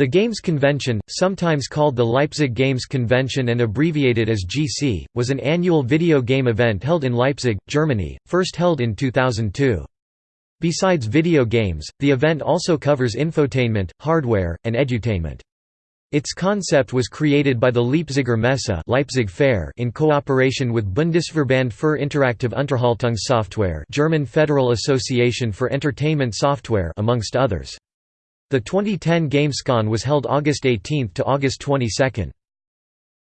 The Games Convention, sometimes called the Leipzig Games Convention and abbreviated as GC, was an annual video game event held in Leipzig, Germany, first held in 2002. Besides video games, the event also covers infotainment, hardware, and edutainment. Its concept was created by the Leipziger Messe Leipzig Fair in cooperation with Bundesverband für interaktive Unterhaltungssoftware German Federal Association for Entertainment Software amongst others. The 2010 Gamescom was held August 18 to August 22.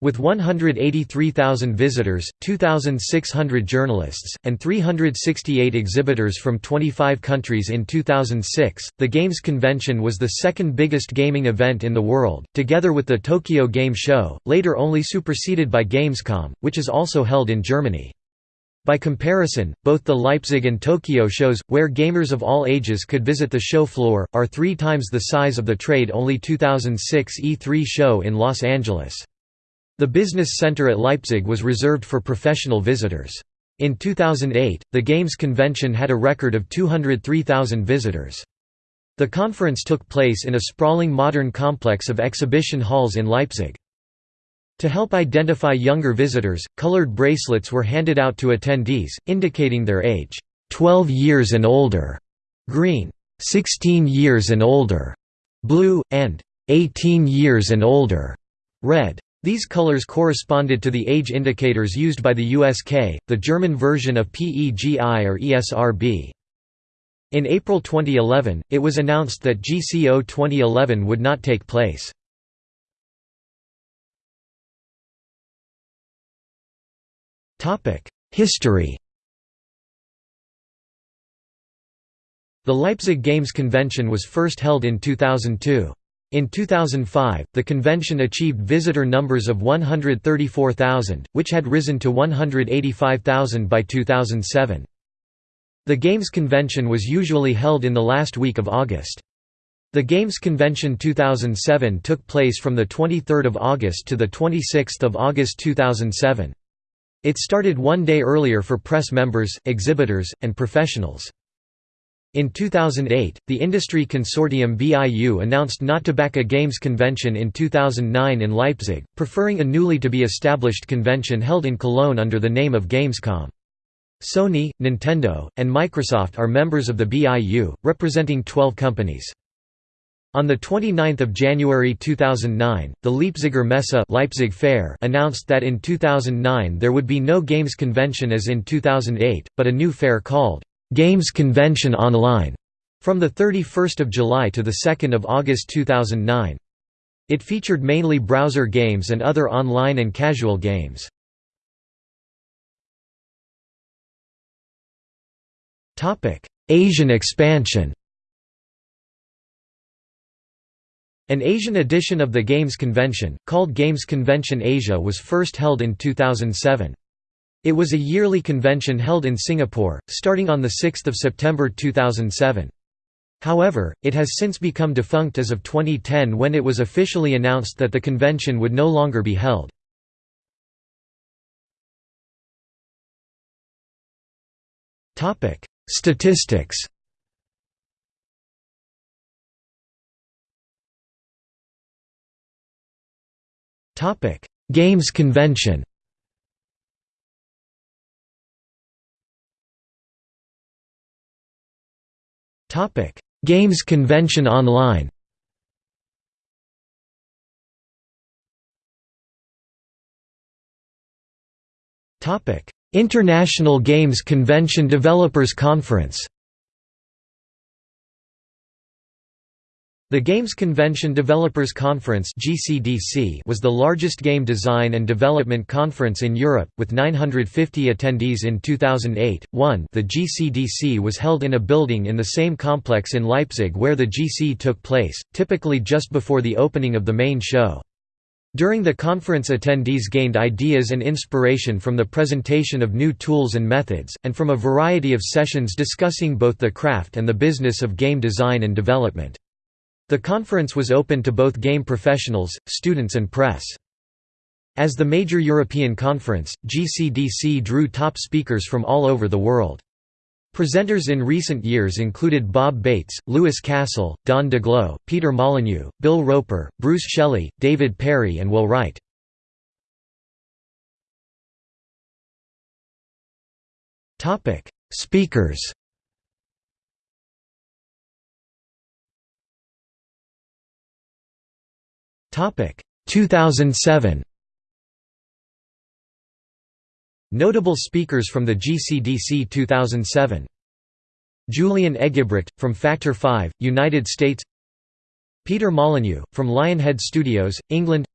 With 183,000 visitors, 2,600 journalists, and 368 exhibitors from 25 countries in 2006, the Games Convention was the second biggest gaming event in the world, together with the Tokyo Game Show, later only superseded by Gamescom, which is also held in Germany. By comparison, both the Leipzig and Tokyo shows, where gamers of all ages could visit the show floor, are three times the size of the trade-only 2006 E3 show in Los Angeles. The business center at Leipzig was reserved for professional visitors. In 2008, the Games convention had a record of 203,000 visitors. The conference took place in a sprawling modern complex of exhibition halls in Leipzig. To help identify younger visitors, colored bracelets were handed out to attendees, indicating their age, 12 years and older, green, 16 years and older, blue, and 18 years and older, red. These colors corresponded to the age indicators used by the USK, the German version of PEGI or ESRB. In April 2011, it was announced that GCO 2011 would not take place. History The Leipzig Games Convention was first held in 2002. In 2005, the convention achieved visitor numbers of 134,000, which had risen to 185,000 by 2007. The Games Convention was usually held in the last week of August. The Games Convention 2007 took place from 23 August to 26 August 2007. It started one day earlier for press members, exhibitors, and professionals. In 2008, the industry consortium BIU announced not to back a games convention in 2009 in Leipzig, preferring a newly to be established convention held in Cologne under the name of Gamescom. Sony, Nintendo, and Microsoft are members of the BIU, representing 12 companies. On 29 January 2009, the Leipziger Messe Leipzig Fair announced that in 2009 there would be no Games Convention as in 2008, but a new fair called, "'Games Convention Online' from 31 July to 2 August 2009. It featured mainly browser games and other online and casual games. Asian expansion An Asian edition of the Games Convention, called Games Convention Asia was first held in 2007. It was a yearly convention held in Singapore, starting on 6 September 2007. However, it has since become defunct as of 2010 when it was officially announced that the convention would no longer be held. Statistics Topic: Games Convention. Topic: Games Convention Online. Topic: International Games Convention Developers Conference. The Games Convention Developers Conference was the largest game design and development conference in Europe, with 950 attendees in 2008. 1 The GCDC was held in a building in the same complex in Leipzig where the GC took place, typically just before the opening of the main show. During the conference attendees gained ideas and inspiration from the presentation of new tools and methods, and from a variety of sessions discussing both the craft and the business of game design and development. The conference was open to both game professionals, students and press. As the major European conference, GCDC drew top speakers from all over the world. Presenters in recent years included Bob Bates, Louis Castle, Don Daglow, Peter Molyneux, Bill Roper, Bruce Shelley, David Perry and Will Wright. Speakers Topic. 2007 Notable speakers from the GCDC 2007 Julian Eggebrecht, from Factor 5, United States. Peter Molyneux, from Lionhead Studios, England.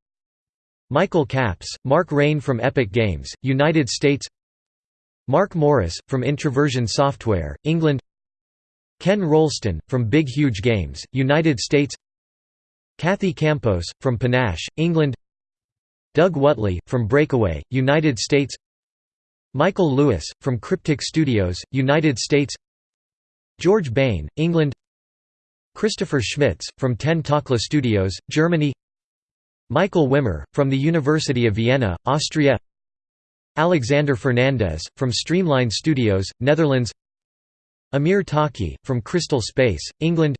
Michael Capps, Mark Rein from Epic Games, United States. Mark Morris, from Introversion Software, England. Ken Rolston, from Big Huge Games, United States Kathy Campos, from Panache, England. Doug Whatley, from Breakaway, United States. Michael Lewis, from Cryptic Studios, United States. George Bain, England. Christopher Schmitz, from Ten Takla Studios, Germany. Michael Wimmer, from the University of Vienna, Austria. Alexander Fernandez, from Streamline Studios, Netherlands. Amir Taaki, from Crystal Space, England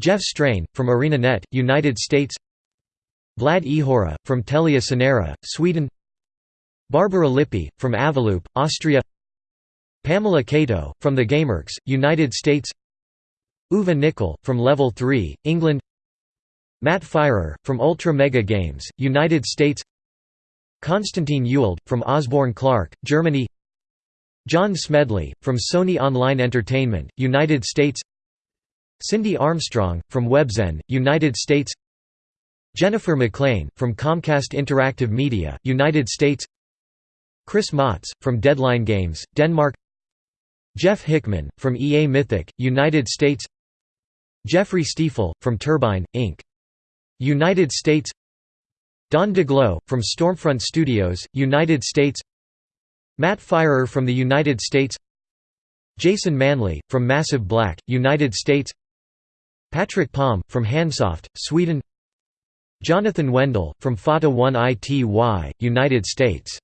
Jeff Strain, from ArenaNet, United States. Vlad Ihora, from Telia Sonera, Sweden. Barbara Lippi, from Avaloop, Austria. Pamela Cato, from The Gamerks, United States. Uwe Nickel, from Level 3, England. Matt Firor, from Ultra Mega Games, United States. Konstantin Ewald, from Osborne Clarke, Germany. John Smedley, from Sony Online Entertainment, United States Cindy Armstrong, from Webzen, United States. Jennifer McLean, from Comcast Interactive Media, United States. Chris Motz, from Deadline Games, Denmark. Jeff Hickman, from EA Mythic, United States. Jeffrey Steefel, from Turbine, Inc. United States. Don Daglow, from Stormfront Studios, United States. Matt Firor from the United States. Jason Manley, from Massive Black, United States Patrick Palm, from Hansoft, Sweden. Jonathan Wendell, from Fatal1ty, United States.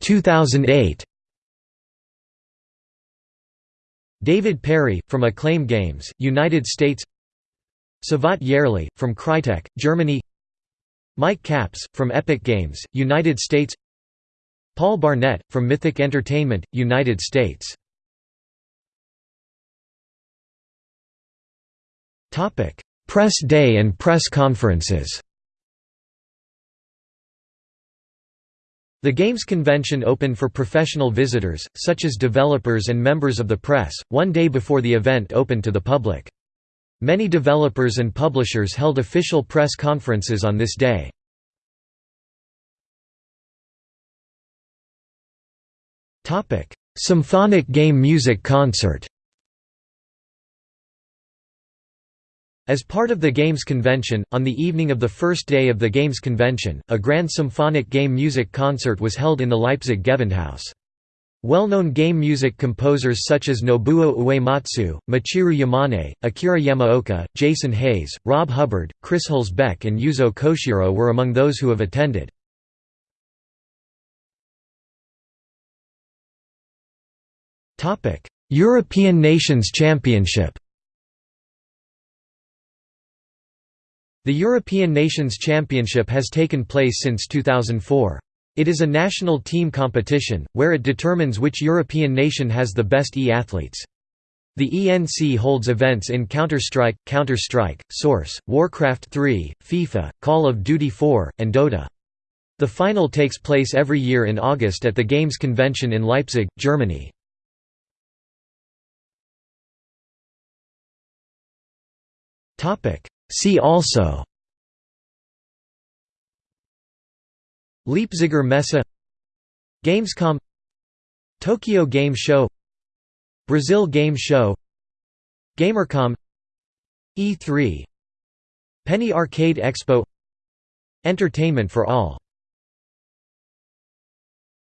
2008 David Perry, from Acclaim Games, United States. Cevat Yerli, from Crytek, Germany. Mike Capps, from Epic Games, United States. Paul Barnett, from Mythic Entertainment, United States Press Day and press conferences. The Games Convention opened for professional visitors, such as developers and members of the press, one day before the event opened to the public. Many developers and publishers held official press conferences on this day. Symphonic Game Music Concert As part of the Games Convention, on the evening of the first day of the Games Convention, a grand symphonic game music concert was held in the Leipzig Gewandhaus. Well-known game music composers such as Nobuo Uematsu, Michiru Yamane, Akira Yamaoka, Jason Hayes, Rob Hubbard, Chris Hülsbeck and Yuzo Koshiro were among those who have attended. European Nations Championship The European Nations Championship has taken place since 2004. It is a national team competition, where it determines which European nation has the best e-athletes. The ENC holds events in Counter-Strike, Counter-Strike, Source, Warcraft 3, FIFA, Call of Duty 4, and Dota. The final takes place every year in August at the Games Convention in Leipzig, Germany. See also Leipziger Messe Gamescom Tokyo Game Show Brazil Game Show Gamercom E3 Penny Arcade Expo Entertainment for All